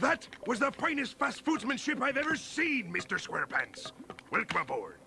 That was the finest fast foodsmanship I've ever seen, Mr. Squarepants. Welcome aboard.